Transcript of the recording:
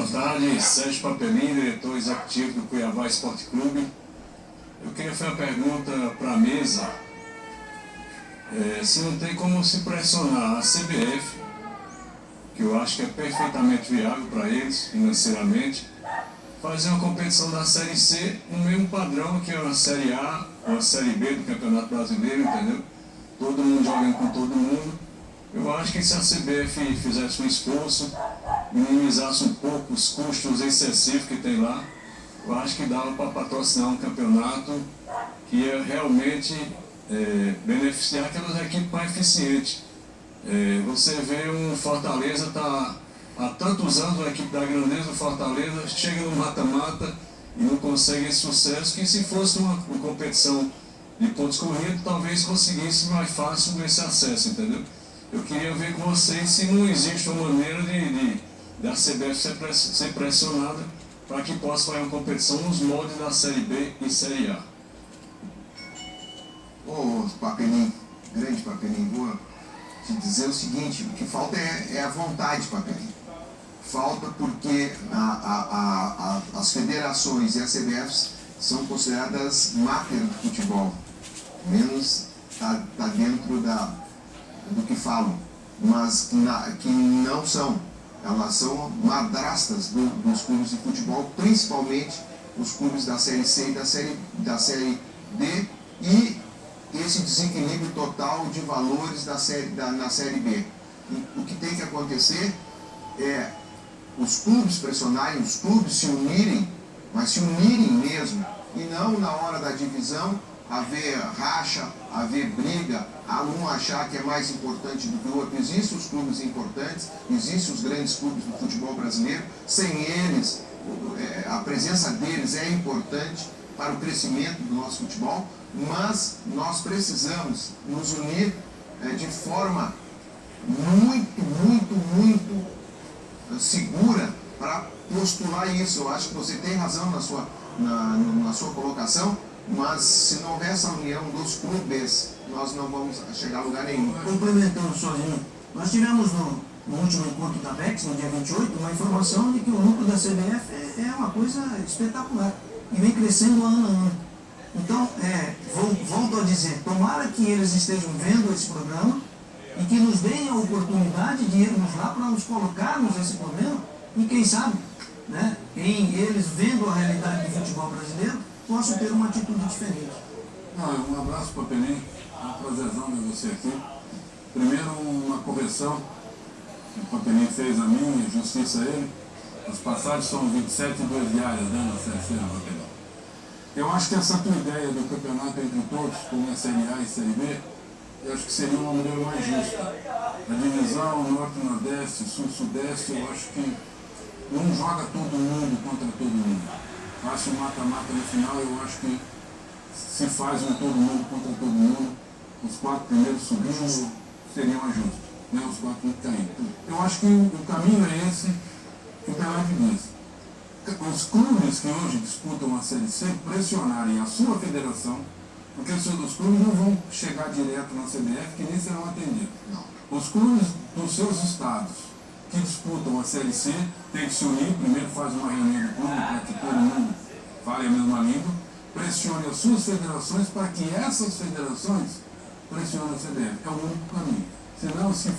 boa tarde. Sérgio Papelinho, diretor executivo do Cuiabá Esporte Clube. Eu queria fazer uma pergunta para a mesa. É, se não tem como se pressionar a CBF, que eu acho que é perfeitamente viável para eles, financeiramente, fazer uma competição da Série C no mesmo padrão que a Série A ou a Série B do Campeonato Brasileiro, entendeu? Todo mundo jogando com todo mundo. Eu acho que se a CBF fizesse um esforço, minimizasse um pouco os custos excessivos que tem lá, eu acho que dava para patrocinar um campeonato que ia realmente é, beneficiar aquelas equipes mais eficientes. É, você vê um Fortaleza está há tantos anos, a equipe da grandeza do Fortaleza chega no mata-mata e não consegue esse sucesso, que se fosse uma, uma competição de pontos corridos, talvez conseguisse mais fácil esse acesso, entendeu? Eu queria ver com vocês se não existe uma maneira de, de da CBF ser, pressionada para que possa fazer uma competição nos moldes da Série B e Série A. Ô, Papelinho, grande Papelinho, vou te dizer o seguinte, o que falta é, é a vontade, Papelinho. Falta porque a, a, a, as federações e as CBFs são consideradas máquinas do futebol. Menos está tá dentro da, do que falam, mas na, que não são elas são madrastas do, dos clubes de futebol, principalmente os clubes da Série C e da Série, da série D, e esse desequilíbrio total de valores da série, da, na Série B. E, o que tem que acontecer é os clubes pressionarem, os clubes se unirem, mas se unirem mesmo, e não na hora da divisão haver racha, haver briga, um achar que é mais importante do que o outro. Existem os clubes importantes, existem os grandes clubes do futebol brasileiro, sem eles, é, a presença deles é importante para o crescimento do nosso futebol, mas nós precisamos nos unir é, de forma muito, muito, muito é, segura para postular isso. Eu acho que você tem razão na sua, na, na sua colocação, mas se não houver essa união dos clubes, nós não vamos chegar a lugar nenhum. Complementando sozinho, nós tivemos no, no último encontro da PEX, no dia 28, uma informação de que o lucro da CBF é, é uma coisa espetacular e vem crescendo ano a ano. Então, é, volto a dizer, tomara que eles estejam vendo esse programa e que nos deem a oportunidade de irmos lá para nos colocarmos nesse problema e quem sabe, né, em eles vendo a realidade do futebol brasileiro, possam ter uma atitude diferente. Ah, um abraço para Penin, é um prazerzão ver você aqui. Primeiro, uma correção que o Papelinho fez a mim, justiça a ele. As passagens são 27 e 2 diárias né, na Série C, Papelinho. Eu acho que essa tua ideia do campeonato entre todos, como é Série A e Série B, eu acho que seria uma maneira mais justa. A divisão Norte-Nordeste, Sul-Sudeste, eu acho que não joga todo mundo contra todo mundo. Faz um mata-mata no final, eu acho que se faz um todo mundo contra todo mundo, os quatro primeiros subindo seriam mais justos, né? os quatro caindo. Eu acho que o caminho é esse que o Pelé diz. Os clubes que hoje disputam a Série C pressionarem a sua federação, porque os seus clubes não vão chegar direto na CBF, que nem serão atendidos. Os clubes dos seus estados que disputam a Série C têm que se unir, primeiro faz uma reunião do clube para que todo mundo fale a mesma língua, pressione as suas federações para que essas federações pressionem a CBF. É o único caminho. Senão, se for